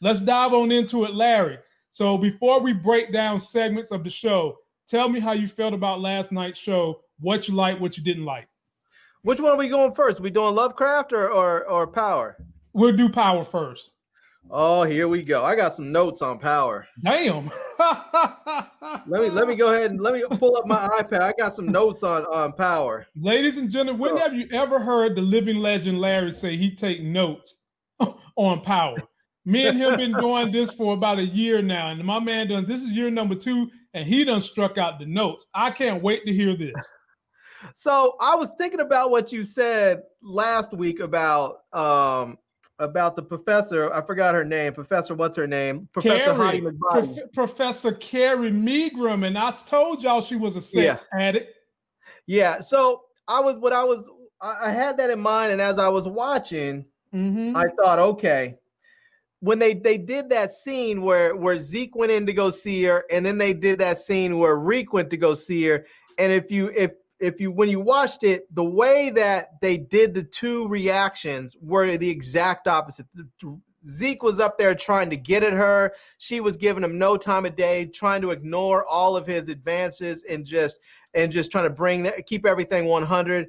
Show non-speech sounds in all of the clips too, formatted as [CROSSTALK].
let's dive on into it, Larry. So before we break down segments of the show, tell me how you felt about last night's show, what you liked, what you didn't like. Which one are we going first? We doing Lovecraft or or, or Power? We'll do Power first. Oh, here we go. I got some notes on Power. Damn. [LAUGHS] let me let me go ahead and let me pull up my iPad. I got some notes on on Power. Ladies and gentlemen, when have you ever heard the living legend Larry say he take notes [LAUGHS] on Power? Me and him been doing this for about a year now, and my man done this is year number two, and he done struck out the notes. I can't wait to hear this. So I was thinking about what you said last week about um about the professor. I forgot her name. Professor, what's her name? Professor Carrie, Prof- Professor Carrie Milgram, and I told y'all she was a sex yeah. addict. Yeah. So I was what I was. I had that in mind, and as I was watching, mm-hmm. I thought, okay, when they they did that scene where where Zeke went in to go see her, and then they did that scene where Reek went to go see her, and if you if if you when you watched it, the way that they did the two reactions were the exact opposite. Zeke was up there trying to get at her. She was giving him no time of day, trying to ignore all of his advances and just and just trying to bring that keep everything 100.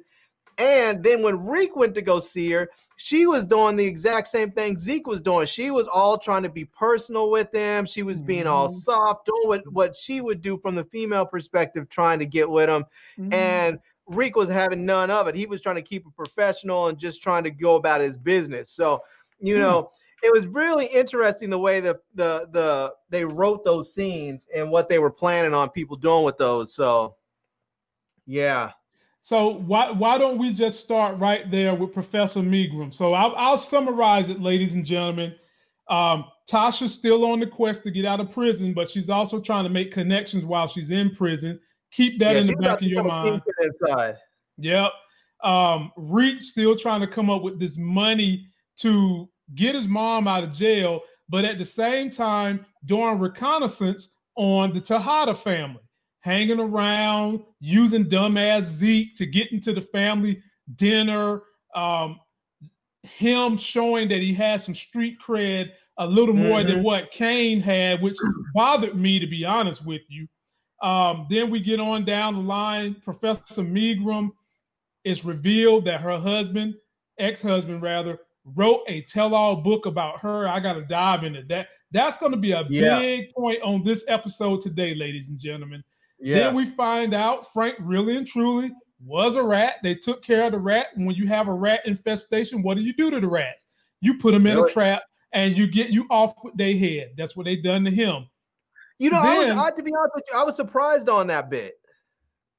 And then when Reek went to go see her, she was doing the exact same thing Zeke was doing. She was all trying to be personal with him. She was being mm-hmm. all soft, doing what, what she would do from the female perspective, trying to get with him. Mm-hmm. And Reek was having none of it. He was trying to keep it professional and just trying to go about his business. So, you mm-hmm. know, it was really interesting the way the the the they wrote those scenes and what they were planning on people doing with those. So, yeah. So why why don't we just start right there with Professor Milgram? So I'll, I'll summarize it, ladies and gentlemen. Um, Tasha's still on the quest to get out of prison, but she's also trying to make connections while she's in prison. Keep that yeah, in the back of your mind. Yep. Um, still trying to come up with this money to get his mom out of jail, but at the same time doing reconnaissance on the Tejada family hanging around, using dumbass Zeke to get into the family dinner, um, him showing that he had some street cred a little more mm-hmm. than what Cane had, which bothered me to be honest with you. Um, then we get on down the line. Professor Milgram is revealed that her husband, ex-husband rather, wrote a tell-all book about her. I got to dive into that. That's going to be a yeah. big point on this episode today, ladies and gentlemen. Yeah. Then we find out Frank really and truly was a rat. They took care of the rat. And when you have a rat infestation, what do you do to the rats? You put them in really? a trap and you get you off with their head. That's what they done to him. You know, then, I was I, to be honest with you, I was surprised on that bit.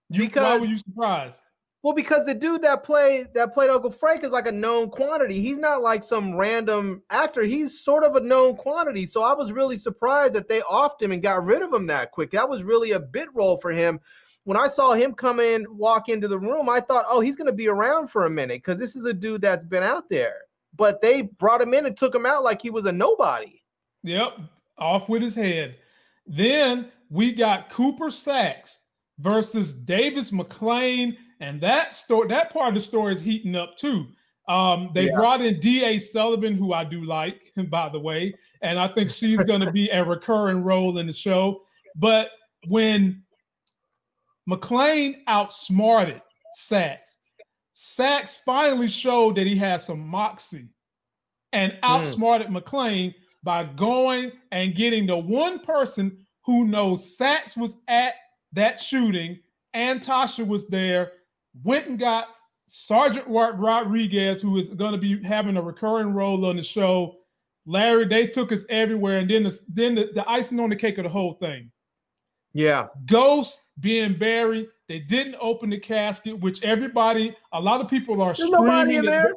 You, because, why were you surprised? Well, because the dude that played that played Uncle Frank is like a known quantity. He's not like some random actor. He's sort of a known quantity. So I was really surprised that they offed him and got rid of him that quick. That was really a bit role for him. When I saw him come in, walk into the room, I thought, oh, he's going to be around for a minute because this is a dude that's been out there. But they brought him in and took him out like he was a nobody. Yep, off with his head. Then we got Cooper Saxe versus Davis MacLean and that story, that part of the story is heating up too. Um, they yeah. brought in D.A. Sullivan, who I do like, [LAUGHS] by the way, and I think she's going to be a recurring role in the show. But when MacLean outsmarted Saxe, Saxe finally showed that he has some moxie and hmm. outsmarted mm. MacLean by going and getting the one person who knows Saxe was at that shooting and Tasha was there went and got Sergeant Rodriguez, who is going to be having a recurring role on the show. Larry, they took us everywhere, and then the, then the, the icing on the cake of the whole thing. Yeah, Ghost being buried. They didn't open the casket, which everybody, a lot of people are there's screaming. in there.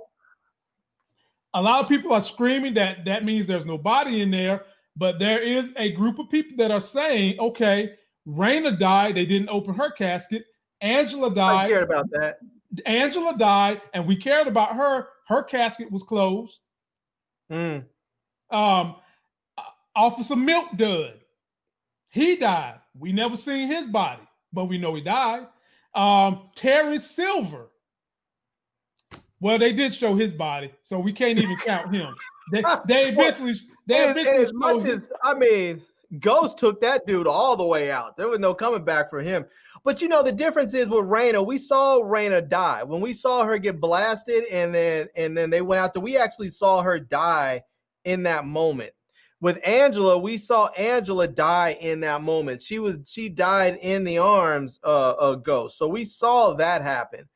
A lot of people are screaming that that means there's nobody in there, but there is a group of people that are saying, okay, Raina died. They didn't open her casket. Angela died. I cared about that. Angela died, and we cared about her. Her casket was closed. Mm. Um, Officer Milk Dud, he died. We never seen his body, but we know he died. Um, Terry Silver. Well, they did show his body, so we can't even count him. They, [LAUGHS] they eventually Their and, and as much as I mean, Ghost took that dude all the way out. There was no coming back for him. But you know, the difference is with Raina, we saw Raina die. When we saw her get blasted and then and then they went out there, we actually saw her die in that moment. With Angela, we saw Angela die in that moment. She was she died in the arms uh, of Ghost. So we saw that happen.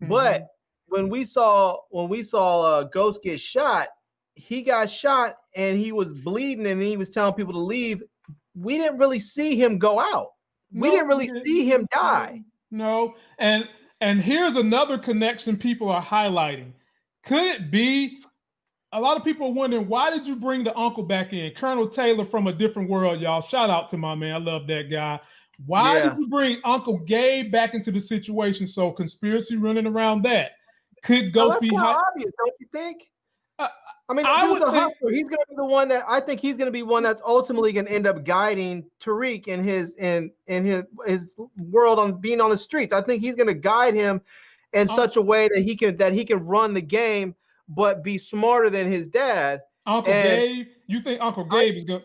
Mm-hmm. But when we saw when we saw uh, Ghost get shot, he got shot and he was bleeding and he was telling people to leave. We didn't really see him go out. We no, didn't really see him die. No, and and here's another connection people are highlighting. Could it be a lot of people are wondering why did you bring the uncle back in? Colonel Taylor from a different world, y'all. Shout out to my man. I love that guy. Why yeah. did you bring Uncle Gabe back into the situation? So conspiracy running around that. Could Ghost oh, be obvious, don't you think? Uh, I mean, I think, he's going to be the one that I think he's going to be one that's ultimately going to end up guiding Tariq in his in in his his world on being on the streets. I think he's going to guide him in oh. such a way that he can that he can run the game, but be smarter than his dad. Uncle and Gabe, you think Uncle Gabe I, is going?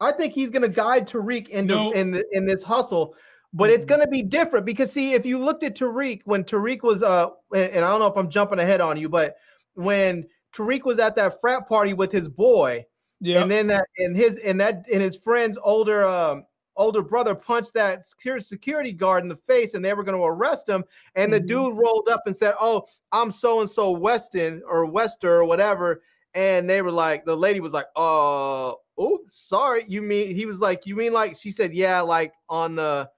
I think he's going to guide Tariq into no. in the, in this hustle but it's going to be different because see if you looked at Tariq when Tariq was uh and I don't know if I'm jumping ahead on you but when Tariq was at that frat party with his boy yeah and then that and his and that and his friend's older um older brother punched that security guard in the face and they were going to arrest him and the mm-hmm. dude rolled up and said oh I'm so and so Weston or Wester or whatever and they were like the lady was like uh oh sorry you mean he was like you mean like she said yeah like on the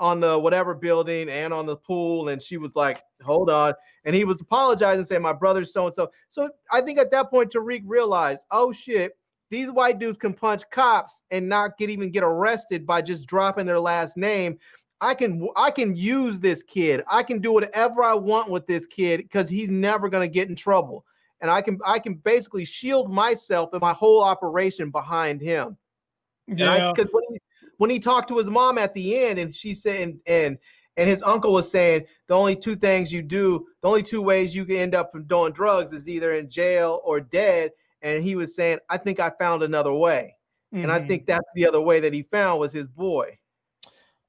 on the whatever building and on the pool. And she was like, hold on. And he was apologizing, saying, my brother's so and so. So I think at that point, Tariq realized, oh shit, these white dudes can punch cops and not get even get arrested by just dropping their last name. I can I can use this kid. I can do whatever I want with this kid because he's never gonna get in trouble. And I can I can basically shield myself and my whole operation behind him. Yeah. Because when he, when he talked to his mom at the end and she said and and, and his uncle was saying the only two things you do the only two ways you can end up from doing drugs is either in jail or dead and he was saying i think i found another way mm-hmm. and i mm-hmm. think that's the other way that he found was his boy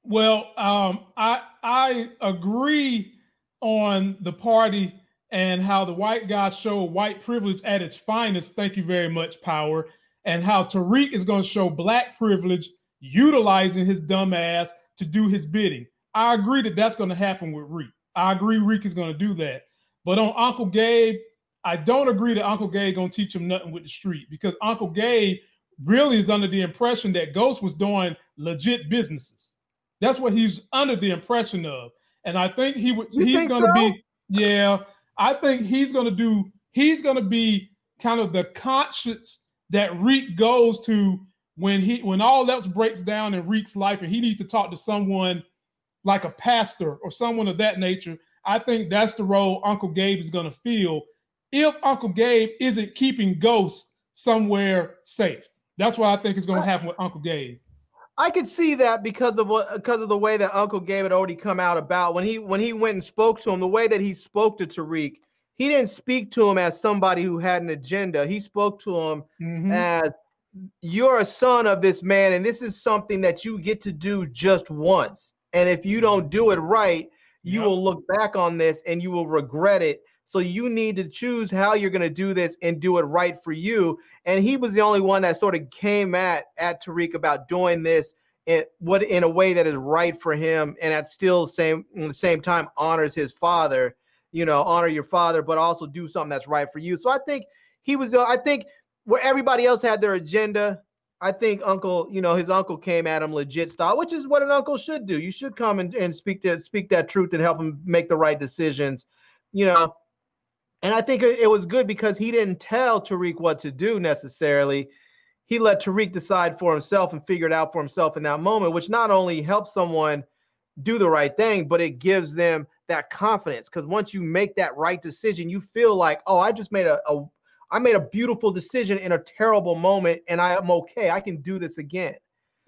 well um, i i agree on the party and how the white guys show white privilege at its finest thank you very much power and how tariq is going to show black privilege utilizing his dumb ass to do his bidding. I agree that that's going to happen with Reek. I agree Reek is going to do that. But on Uncle Gabe, I don't agree that Uncle Gabe going to teach him nothing with the street because Uncle Gabe really is under the impression that Ghost was doing legit businesses. That's what he's under the impression of. And I think he would he's going to so? be yeah, I think he's going to do he's going to be kind of the conscience that Reek goes to when he when all else breaks down in Reek's life and he needs to talk to someone like a pastor or someone of that nature, I think that's the role Uncle Gabe is going to feel if Uncle Gabe isn't keeping ghosts somewhere safe. That's what I think is going to happen with Uncle Gabe. I could see that because of what because of the way that Uncle Gabe had already come out about when he when he went and spoke to him, the way that he spoke to Tariq, he didn't speak to him as somebody who had an agenda. He spoke to him mm-hmm. as you're a son of this man, and this is something that you get to do just once. And if you don't do it right, you yep. will look back on this and you will regret it. So you need to choose how you're going to do this and do it right for you. And he was the only one that sort of came at at Tariq about doing this in what in a way that is right for him and at still same in the same time honors his father. You know, honor your father, but also do something that's right for you. So I think he was. I think where everybody else had their agenda, I think Uncle, you know, his uncle came at him legit style, which is what an uncle should do. You should come and, and speak that speak that truth and help him make the right decisions, you know. And I think it, it was good because he didn't tell Tariq what to do necessarily. He let Tariq decide for himself and figure it out for himself in that moment, which not only helps someone do the right thing, but it gives them that confidence. Because once you make that right decision, you feel like, oh, I just made a, a I made a beautiful decision in a terrible moment, and I am okay. I can do this again.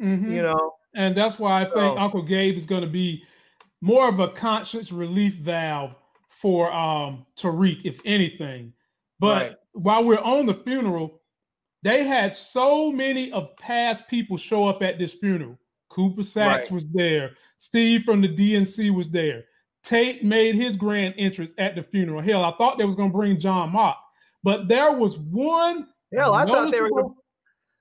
Mm-hmm. You know, and that's why I think so, Uncle Gabe is going to be more of a conscience relief valve for um Tariq, if anything. But right. while we're on the funeral, they had so many of past people show up at this funeral. Cooper Saxe right. was there. Steve from the DNC was there. Tate made his grand entrance at the funeral. Hell, I thought they was going to bring John Mock, but there was one. Hell, I thought they were. Gonna...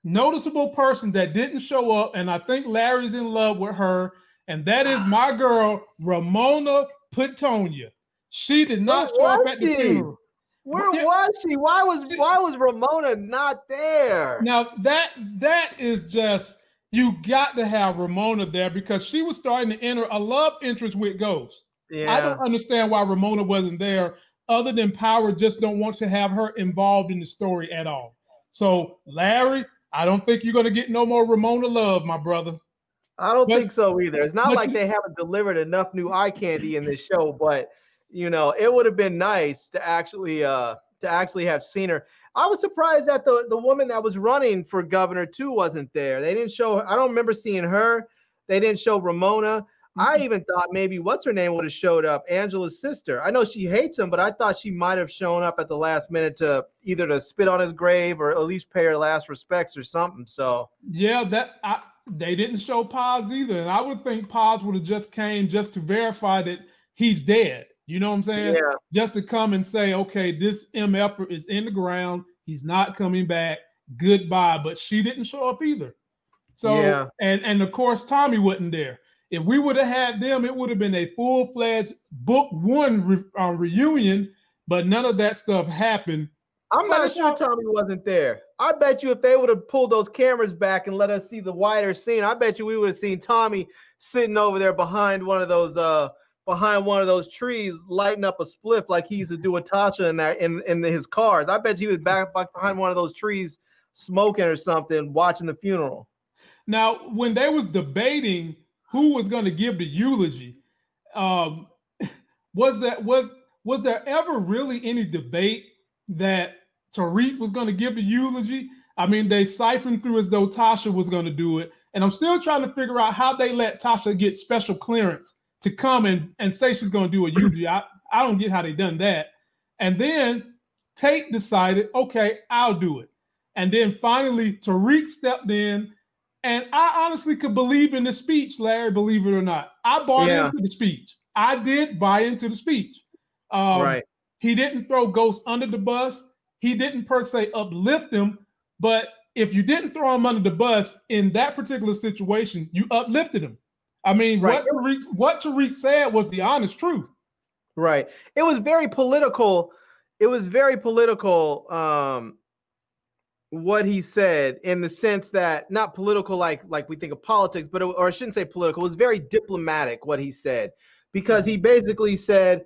Noticeable person that didn't show up, and I think Larry's in love with her, and that is my [SIGHS] girl Ramona Petonia. She did not show up at the funeral. Where was she? Why was why was Ramona not there? Now that that is just you got to have Ramona there because she was starting to enter a love interest with Ghost. Yeah. I don't understand why Ramona wasn't there, other than Power just don't want to have her involved in the story at all. So Larry, I don't think you're gonna get no more Ramona love, my brother. I don't but, think so either. It's not like you, they haven't delivered enough new eye candy in this show, but you know, it would have been nice to actually uh to actually have seen her. I was surprised that the the woman that was running for governor too wasn't there. They didn't show I don't remember seeing her. They didn't show Ramona. I mm-hmm. even thought maybe what's her name would have showed up, Angela's sister. I know she hates him, but I thought she might have shown up at the last minute to either to spit on his grave or at least pay her last respects or something. So yeah, that I, they didn't show Paz either, and I would think Paz would have just came just to verify that he's dead. You know what I'm saying? Yeah. Just to come and say, okay, this MF is in the ground. He's not coming back. Goodbye. But she didn't show up either. So yeah. and and of course Tommy wasn't there. If we would have had them, it would have been a full fledged book one re, uh, reunion. But none of that stuff happened. I'm not sure Tommy wasn't there. I bet you if they would have pulled those cameras back and let us see the wider scene, I bet you we would have seen Tommy sitting over there behind one of those uh behind one of those trees, lighting up a spliff like he used to do with Tasha in that in, in his cars. I bet you he was back, back behind one of those trees smoking or something, watching the funeral. Now, when they was debating who was going to give the eulogy, um, [LAUGHS] was that was was there ever really any debate that Tariq was going to give the eulogy? I mean, they siphoned through as though Tasha was going to do it, and I'm still trying to figure out how they let Tasha get special clearance to come and, and say she's going to do a eulogy. I, I don't get how they done that. And then Tate decided, okay, I'll do it. And then finally, Tariq stepped in. And I honestly could believe in the speech, Larry, believe it or not. I bought yeah. into the speech. I did buy into the speech. Um, right. He didn't throw Ghost under the bus. He didn't per se uplift him. But if you didn't throw him under the bus in that particular situation, you uplifted him. I mean, right. what Tariq, what Tariq said was the honest truth. Right. It was very political. It was very political. Um, what he said in the sense that not political like like we think of politics, but it, or I shouldn't say political. It was very diplomatic what he said because he basically said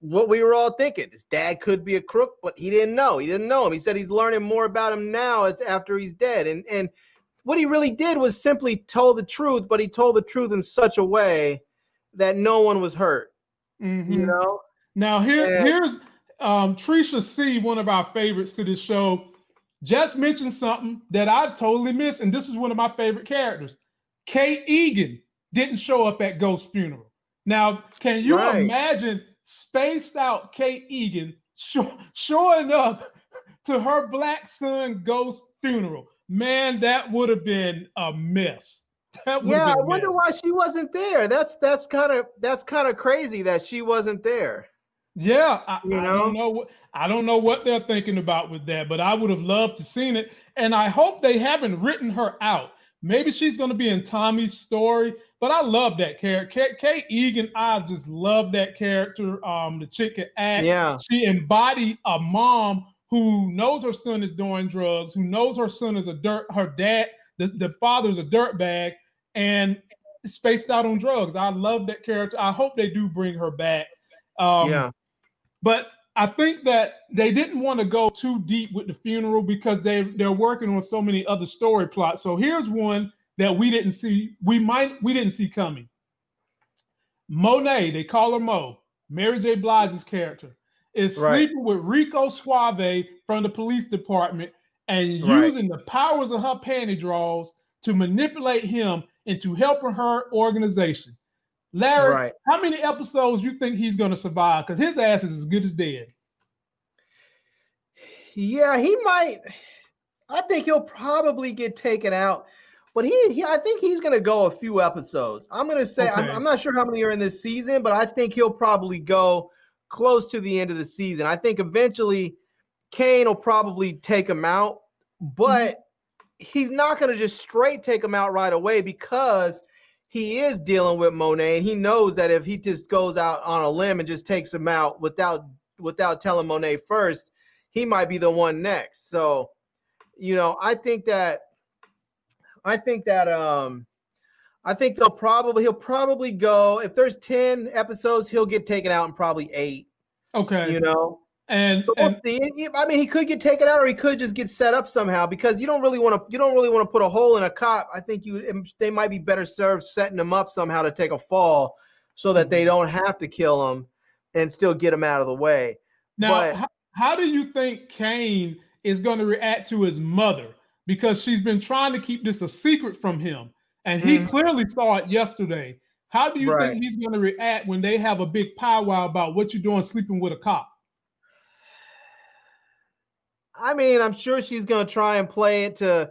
what we were all thinking. His dad could be a crook, but he didn't know. He didn't know him. He said he's learning more about him now as after he's dead. And and what he really did was simply tell the truth, but he told the truth in such a way that no one was hurt. Mm-hmm. You know. Now here, and, here's um, Trisha C, one of our favorites to this show, just mentioned something that I've totally missed, and this is one of my favorite characters. Kate Egan didn't show up at Ghost's funeral. Now, can you right. imagine spaced out Kate Egan showing up [LAUGHS] to her black son Ghost funeral? man, that would have been a mess. yeah, I wonder mess. why she wasn't there. That's that's kind of that's kind of crazy that she wasn't there. Yeah, I, you know? I don't know what I don't know what they're thinking about with that, but I would have loved to seen it, and I hope they haven't written her out. Maybe she's going to be in Tommy's story, but I love that character. Kate Egan, I just love that character. Um, the chick can act. Yeah, she embodied a mom who knows her son is doing drugs, who knows her son is a dirt, her dad, the, the father's a dirt bag, and spaced out on drugs. I love that character. I hope they do bring her back. Um, yeah. But I think that they didn't want to go too deep with the funeral because they they're working on so many other story plots. So here's one that we didn't see. We might we didn't see coming. Monet, they call her Mo, Mary J. Blige's character is right. sleeping with Rico Suave from the police department and right. using the powers of her panty draws to manipulate him into helping her organization. Larry, right. how many episodes you think he's going to survive? Because his ass is as good as dead. Yeah, he might. I think he'll probably get taken out, but he, he I think he's going to go a few episodes. I'm going to say okay. I'm, I'm not sure how many are in this season, but I think he'll probably go close to the end of the season. I think eventually Cane will probably take him out, but mm-hmm. he's not going to just straight take him out right away because he is dealing with Monet, and he knows that if he just goes out on a limb and just takes him out without without telling Monet first, he might be the one next. So, you know, I think that I think that um I think they'll probably he'll probably go if there's 10 episodes, he'll get taken out in probably eight. Okay. You know, and, so and I mean, he could get taken out, or he could just get set up somehow. Because you don't really want to, you don't really want to put a hole in a cop. I think you, they might be better served setting him up somehow to take a fall, so that they mm-hmm. don't have to kill him, and still get him out of the way. Now, but, how, how do you think Cane is going to react to his mother? Because she's been trying to keep this a secret from him, and he mm-hmm. clearly saw it yesterday. How do you right. think he's going to react when they have a big powwow about what you're doing sleeping with a cop? I mean, I'm sure she's going to try and play it to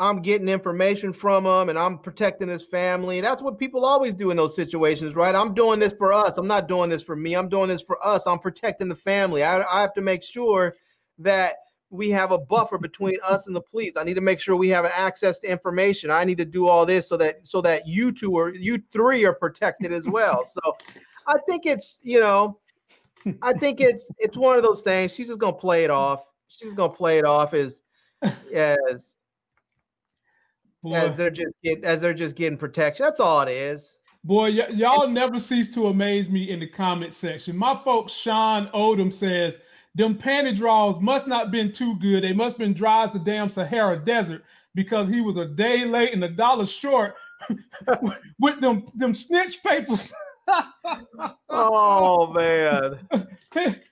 I'm getting information from him and I'm protecting his family. That's what people always do in those situations, right? I'm doing this for us. I'm not doing this for me. I'm doing this for us. I'm protecting the family. I, I have to make sure that we have a buffer between us and the police. I need to make sure we have access to information. I need to do all this so that so that you two or you three are protected as well. [LAUGHS] So I think it's, you know, I think it's it's one of those things. She's just gonna play it off she's gonna play it off as [LAUGHS] as Boy. as they're just get, as they're just getting protection. That's all it is. Boy, y- y'all never cease to amaze me in the comment section. My folks, Sean Odom says, them panty draws must not been too good. They must been dry as the damn Sahara Desert because he was a day late and a dollar short [LAUGHS] with them them snitch papers. [LAUGHS] oh man.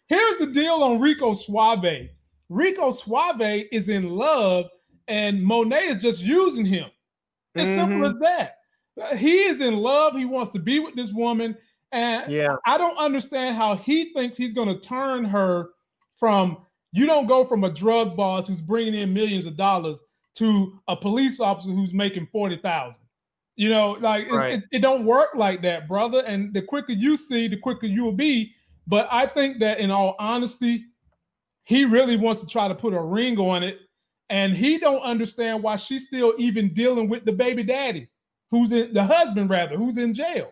Here's the deal on Rico Suave. Rico Suave is in love and Monet is just using him. As mm-hmm. simple as that. He is in love. He wants to be with this woman. And yeah. I don't understand how he thinks he's going to turn her from, you don't go from a drug boss who's bringing in millions of dollars to a police officer who's making 40,000. You know, like right. it, it don't work like that, brother. And the quicker you see, the quicker you will be. But I think that in all honesty, he really wants to try to put a ring on it and he don't understand why she's still even dealing with the baby daddy who's in the husband rather who's in jail.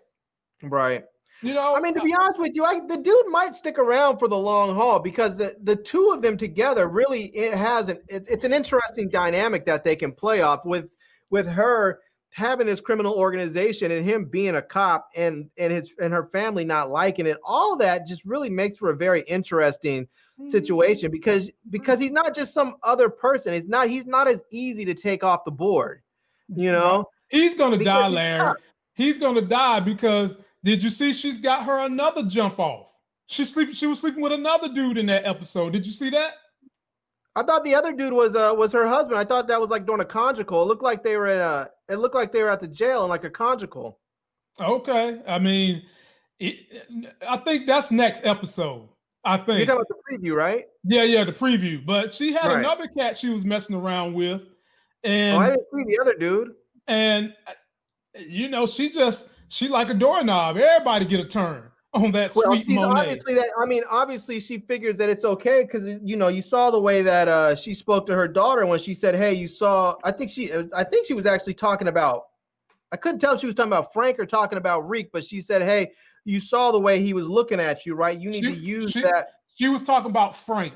Right. You know? I mean to be honest with you I, the dude might stick around for the long haul because the the two of them together really it has an it, it's an interesting dynamic that they can play off with with her having this criminal organization and him being a cop and and his and her family not liking it all that just really makes for a very interesting mm-hmm. situation because because he's not just some other person. He's not he's not as easy to take off the board. You know, he's gonna die, Larry. He's gonna die because did you see she's got her another jump off? She's sleeping. She was sleeping with another dude in that episode. Did you see that? I thought the other dude was uh was her husband. I thought that was like doing a conjugal. It looked like they were in a. It looked like they were at the jail and like a conjugal. Okay, I mean, it, I think that's next episode. I think you're talking about the preview, right? Yeah, yeah, the preview. But she had right. another cat she was messing around with, and oh, I didn't see the other dude. And you know, she just she like a doorknob. Everybody get a turn [LAUGHS] on that well, sweet Monet. Obviously, that I mean, obviously, she figures that it's okay because you know you saw the way that uh, she spoke to her daughter when she said, "Hey, you saw." I think she, I think she was actually talking about. I couldn't tell if she was talking about Frank or talking about Reek, but she said, "Hey, you saw the way he was looking at you, right? You need she, to use she, that. She was talking about Frank.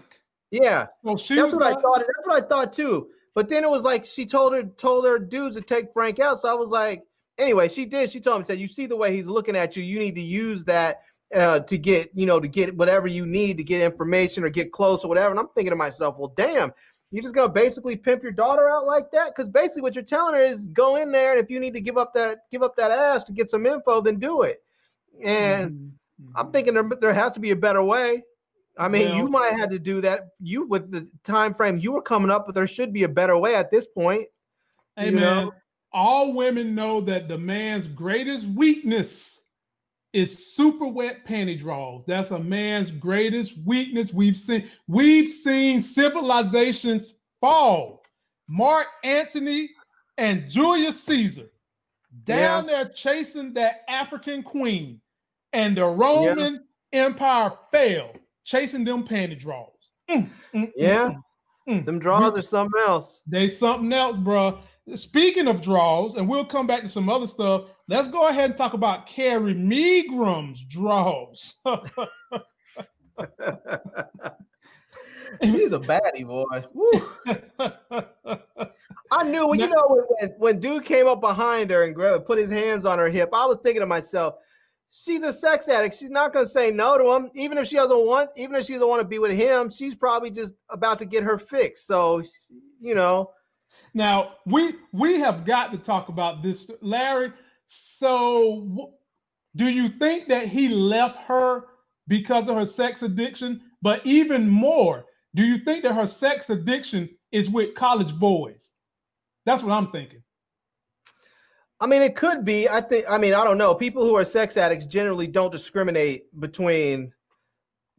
Yeah. Well, that's what I thought. That's what I thought too. But then it was like she told her told her dudes to take Frank out. So I was like, anyway, she did. She told him, said, you see the way he's looking at you. You need to use that uh, to get, you know, to get whatever you need to get information or get close or whatever. And I'm thinking to myself, well, damn, you're just gonna basically pimp your daughter out like that? Because basically what you're telling her is go in there and if you need to give up that give up that ass to get some info, then do it. And mm-hmm. I'm thinking there, there has to be a better way. I mean, well, you might have to do that. You with the time frame you were coming up, but there should be a better way at this point. Hey man, know? all women know that the man's greatest weakness is super wet panty draws. That's a man's greatest weakness. We've seen we've seen civilizations fall Mark Antony and Julius Caesar down yeah. there chasing that African queen, and the Roman yeah. Empire fell chasing them panty draws. Mm, mm, mm yeah, mm, them draws are something else. They something else, bro. Speaking of draws, and we'll come back to some other stuff. Let's go ahead and talk about Carrie Milgram's draws. [LAUGHS] She's a baddie, boy. [LAUGHS] I knew when you know when, when dude came up behind her and grabbed, put his hands on her hip. I was thinking to myself, she's a sex addict. She's not going to say no to him, even if she doesn't want, even if she doesn't want to be with him. She's probably just about to get her fix. So, you know. Now we we have got to talk about this, Larry. So, do you think that he left her because of her sex addiction? But even more, do you think that her sex addiction is with college boys? That's what I'm thinking. I mean, it could be. I think. I mean, I don't know. People who are sex addicts generally don't discriminate between,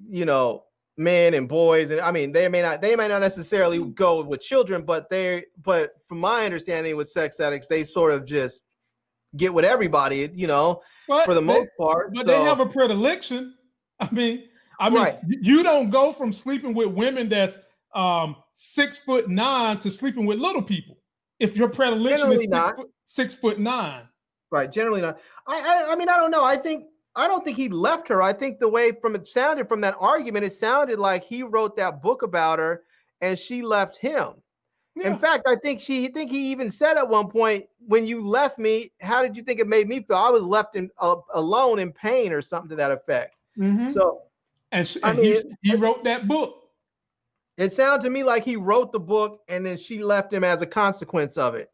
you know, men and boys. And I mean, they may not. They may not necessarily go with children, but they. But from my understanding, with sex addicts, they sort of just get with everybody. You know, but for the they, most part. But so. they have a predilection. [LAUGHS] I mean, I mean, right. you don't go from sleeping with women that's um, six foot nine to sleeping with little people. If your predilection Generally is six foot, six foot, nine. Right. Generally not. I, I I mean, I don't know. I think I don't think he left her. I think the way from it sounded from that argument, it sounded like he wrote that book about her and she left him. Yeah. In fact, I think she I think he even said at one point, when you left me, how did you think it made me feel? I was left in uh, alone in pain or something to that effect. Mm-hmm. So and, she, I mean, he, he wrote that book. It sounded to me like he wrote the book and then she left him as a consequence of it.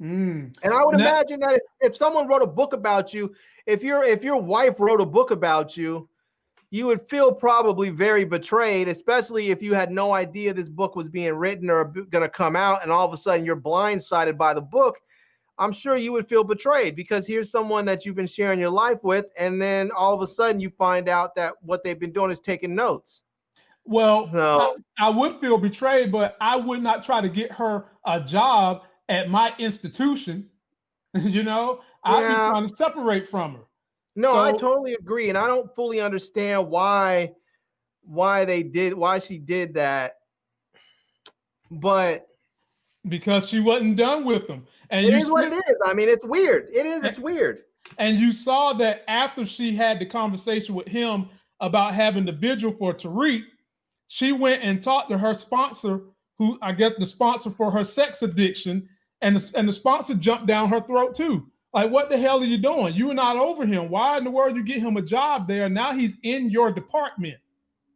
Mm. And I would now, imagine that if, if someone wrote a book about you, if your if your wife wrote a book about you, you would feel probably very betrayed, especially if you had no idea this book was being written or going to come out, and all of a sudden you're blindsided by the book. I'm sure you would feel betrayed because here's someone that you've been sharing your life with, and then all of a sudden you find out that what they've been doing is taking notes. Well, I, I, would feel betrayed, but I would not try to get her a job at my institution. [LAUGHS] you know, I'd yeah. be trying to separate from her. No, so, I totally agree, and I don't fully understand why why they did why she did that. But because she wasn't done with them. And it is what it is. I mean, it's weird. It is. It's weird. And you saw that after she had the conversation with him about having the vigil for Tariq, she went and talked to her sponsor, who I guess the sponsor for her sex addiction, and the, and the sponsor jumped down her throat too. Like, what the hell are you doing? You are not over him. Why in the world you get him a job there? Now he's in your department.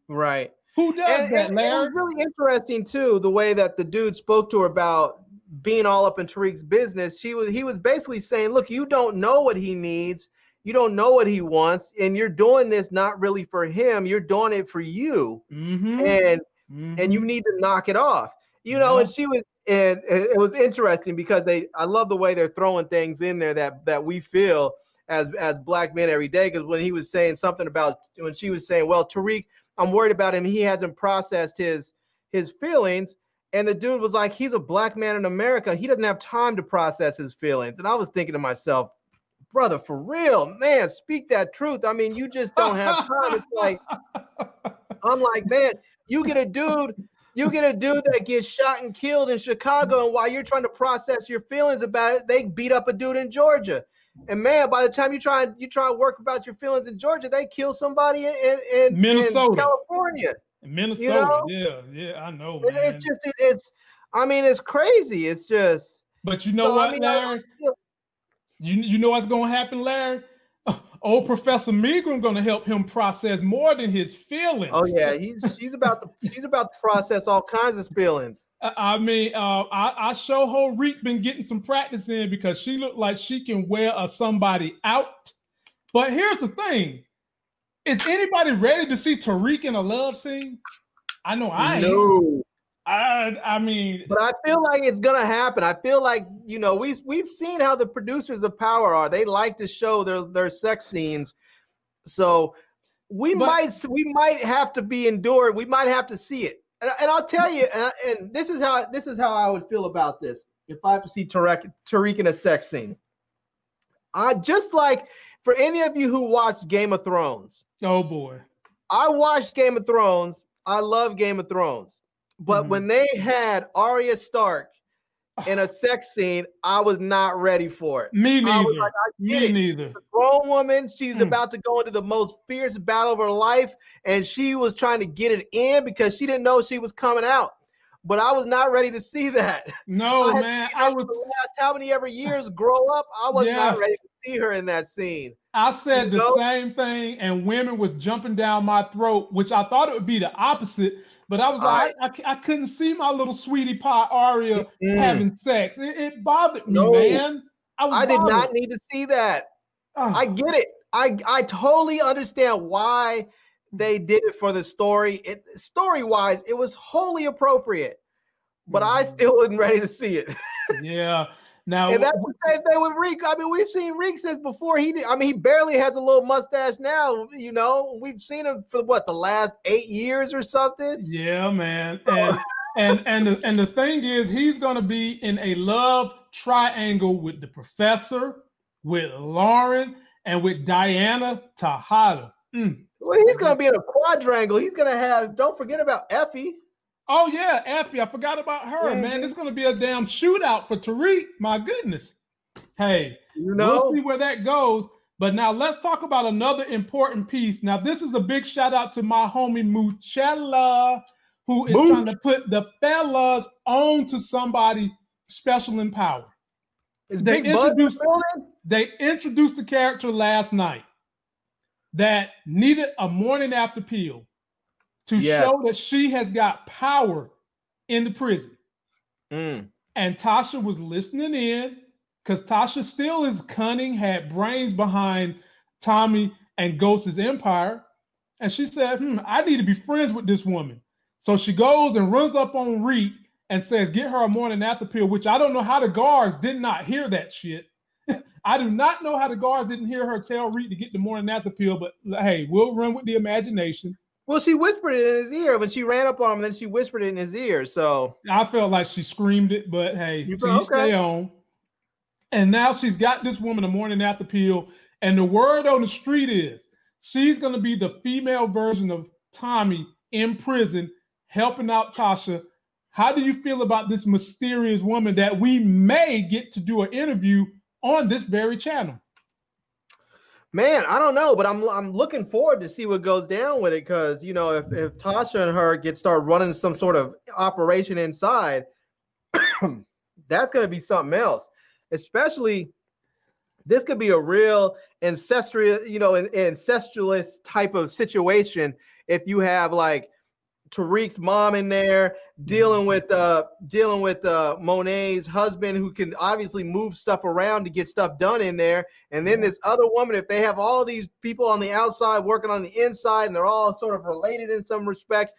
Right. Who does and, that, and, Larry? And it was really interesting too, the way that the dude spoke to her about being all up in Tariq's business, she was he was basically saying, "Look, you don't know what he needs, you don't know what he wants, and you're doing this not really for him. You're doing it for you, mm-hmm. and mm-hmm. and you need to knock it off." You know, yeah. and she was, and it was interesting because they, I love the way they're throwing things in there that that we feel as as black men every day. Because when he was saying something about when she was saying, "Well, Tariq, I'm worried about him. He hasn't processed his his feelings." And the dude was like, he's a black man in America. He doesn't have time to process his feelings. And I was thinking to myself, brother, for real, man, speak that truth. I mean, you just don't have time. It's like, [LAUGHS] I'm like, man, you get a dude, you get a dude that gets shot and killed in Chicago, and while you're trying to process your feelings about it, they beat up a dude in Georgia. And man, by the time you try you try to work about your feelings in Georgia, they kill somebody in, in, Minnesota. in California. Minnesota, you know? yeah, yeah, I know. Man. It's just it's. I mean, it's crazy. It's just. But you know so, what, I mean, Larry? I, you you know what's going to happen, Larry? Old Professor Milgram going to help him process more than his feelings. Oh yeah, he's she's about to she's about to process all kinds of feelings. I mean, uh, I, I show her Reek been getting some practice in because she looked like she can wear a somebody out. But here's the thing: is anybody ready to see Tariq in a love scene? I know I no. I I mean, but I feel like it's gonna happen. I feel like you know we we've seen how the producers of Power are. They like to show their their sex scenes, so we but, might we might have to be endured. We might have to see it. and, and I'll tell you, and, and, this is how this is how I would feel about this if I have to see Tariq Tariq in a sex scene. I just like for any of you who watched Game of Thrones. Oh boy. I watched Game of Thrones. I love Game of Thrones. But mm-hmm. when they had Arya Stark [SIGHS] in a sex scene, I was not ready for it. Me neither. Like, Me it. neither. A grown woman, she's mm. about to go into the most fierce battle of her life, and she was trying to get it in because she didn't know she was coming out. But I was not ready to see [LAUGHS] that. No, I man. I was last how many ever years grow up. I was yeah. not ready to see her in that scene. I said you the know? same thing, and women was jumping down my throat, which I thought it would be the opposite but I was like, I, I, I, couldn't see my little sweetie pie Arya mm. having sex. It, it, bothered me, no, man. I, I did not need to see that. I get it. I I totally understand why they did it for the story. It story wise, it was wholly appropriate, but mm. I mm-hmm. still wasn't ready to see it. [LAUGHS] yeah. Now, and that's the same thing with Reek. I mean, we've seen Reek since before he did. I mean, he barely has a little mustache now. You know, we've seen him for what the last eight years or something. Yeah, man. [LAUGHS] And and and the, and the thing is, he's going to be in a love triangle with the professor, with Lauren, and with Diana Tejada. Mm. Well, he's going to be in a quadrangle. He's going to have. Don't forget about Effie. Oh yeah, Effie. I forgot about her, mm-hmm. man. It's gonna be a damn shootout for Tariq. My goodness. Hey, you know, we'll see where that goes. But now let's talk about another important piece. Now, this is a big shout out to my homie Muchella, who is Mooch. trying to put the fellas on to somebody special in power. Is they introduced they introduced the character last night that needed a morning after pill to yes. show that she has got power in the prison. Mm. And Tasha was listening in because Tasha still is cunning, had brains behind Tommy and Ghost's empire. And she said, hmm, I need to be friends with this woman. So she goes and runs up on Reek and says, get her a morning after pill, which I don't know how the guards did not hear that shit. [LAUGHS] I do not know how the guards didn't hear her tell Reek to get the morning after pill, but hey, we'll run with the imagination. Well, she whispered it in his ear when she ran up on him, and then she whispered it in his ear. So I felt like she screamed it, but hey, you okay. stay on. And now she's got this woman a morning after pill, and the word on the street is she's going to be the female version of Tommy in prison, helping out Tasha. How do you feel about this mysterious woman that we may get to do an interview on this very channel? Man, I don't know, but I'm I'm looking forward to see what goes down with it because you know if if Tasha and her get start running some sort of operation inside, [CLEARS THROAT] that's going to be something else. Especially, this could be a real ancestral, you know, an ancestralist type of situation if you have like Tariq's mom in there dealing mm-hmm. with uh dealing with uh Monet's husband who can obviously move stuff around to get stuff done in there. And then this other woman if they have all these people on the outside working on the inside and they're all sort of related in some respect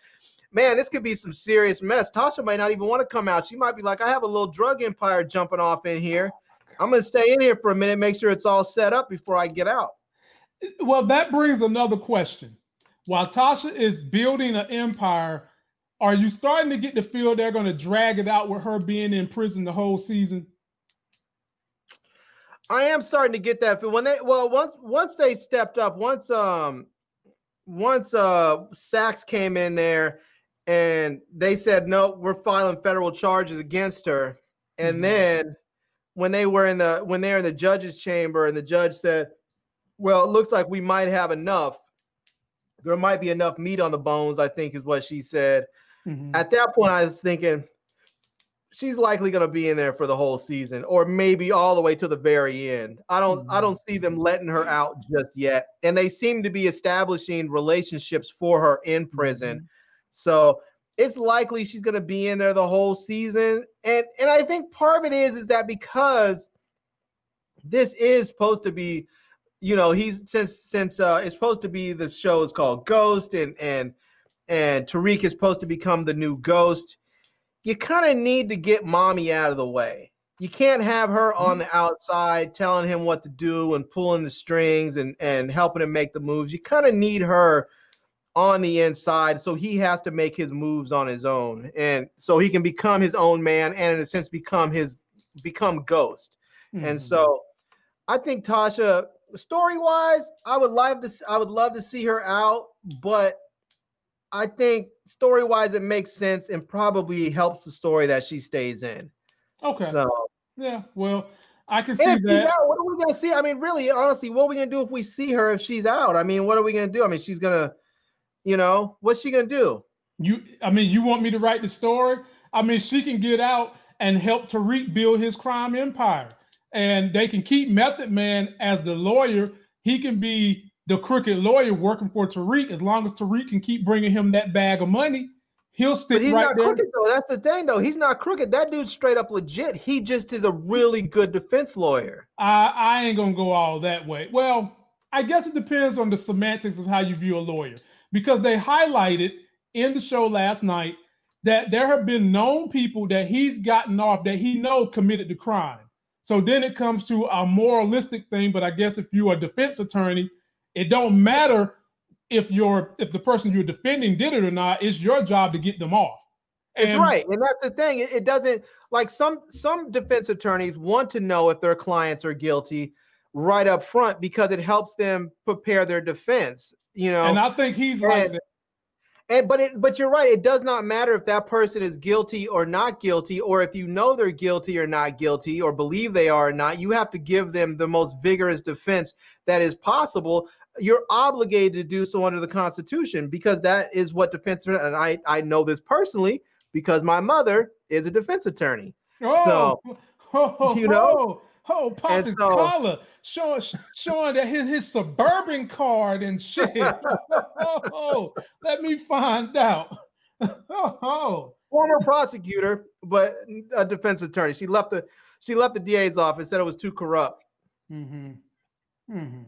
man this could be some serious mess. Tasha might not even want to come out. She might be like I have a little drug empire jumping off in here. I'm going to stay in here for a minute make sure it's all set up before I get out. Well that brings another question while Tasha is building an empire, are you starting to get the feel they're going to drag it out with her being in prison the whole season? I am starting to get that feel when they well once once they stepped up once um once uh Saxe came in there and they said no we're filing federal charges against her and mm-hmm. then when they were in the when they're in the judge's chamber and the judge said well it looks like we might have enough there might be enough meat on the bones, I think is what she said. Mm-hmm. At that point, I was thinking she's likely going to be in there for the whole season or maybe all the way to the very end. I don't mm-hmm. I don't see them letting her out just yet. And they seem to be establishing relationships for her in prison. Mm-hmm. So it's likely she's going to be in there the whole season. And and I think part of it is is that because this is supposed to be you know he's since since uh it's supposed to be the show is called Ghost and and and Tariq is supposed to become the new Ghost. You kind of need to get mommy out of the way. You can't have her on mm-hmm. the outside telling him what to do and pulling the strings and and helping him make the moves. You kind of need her on the inside, so he has to make his moves on his own, and so he can become his own man, and in a sense, become his become Ghost. Mm-hmm. And so, I think Tasha, story wise, I would love to I would love to see her out, but I think story wise, it makes sense and probably helps the story that she stays in. Okay. So yeah, well, I can see that. Out, what are we gonna see? I mean, really, honestly, what are we gonna do if we see her if she's out? I mean, what are we gonna do? I mean, she's gonna, you know, what's she gonna do? You, I mean, you want me to write the story? I mean, she can get out and help Tariq build his crime empire, and they can keep Method Man as the lawyer. He can be the crooked lawyer working for Tariq as long as Tariq can keep bringing him that bag of money He'll stick but he's right not there. crooked though. That's the thing though. He's not crooked. That dude's straight up legit. He just is a really good defense lawyer. I, I ain't gonna go all that way. Well, I guess it depends on the semantics of how you view a lawyer. Because they highlighted in the show last night that there have been known people that he's gotten off that he know committed the crime. So then it comes to a moralistic thing. But I guess if you're a defense attorney, it don't matter if you're if the person you're defending did it or not, it's your job to get them off. And, it's right, and that's the thing. It, it doesn't like some some defense attorneys want to know if their clients are guilty right up front because it helps them prepare their defense. You know, and I think he's and, like that. And but it but you're right. It does not matter if that person is guilty or not guilty, or if you know they're guilty or not guilty, or believe they are or not. You have to give them the most vigorous defense that is possible you're obligated to do so under the Constitution because that is what defense and I I know this personally because my mother is a defense attorney. Oh, so [LAUGHS] oh, you know, oh, oh pop his so, collar, showing showing that his, his suburban card and shit. oh, [LAUGHS] oh, let me find out. [LAUGHS] oh, former prosecutor, but a defense attorney. She left the she left the DA's office, said it was too corrupt. Mm-hmm. Mm-hmm.